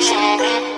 Shake it.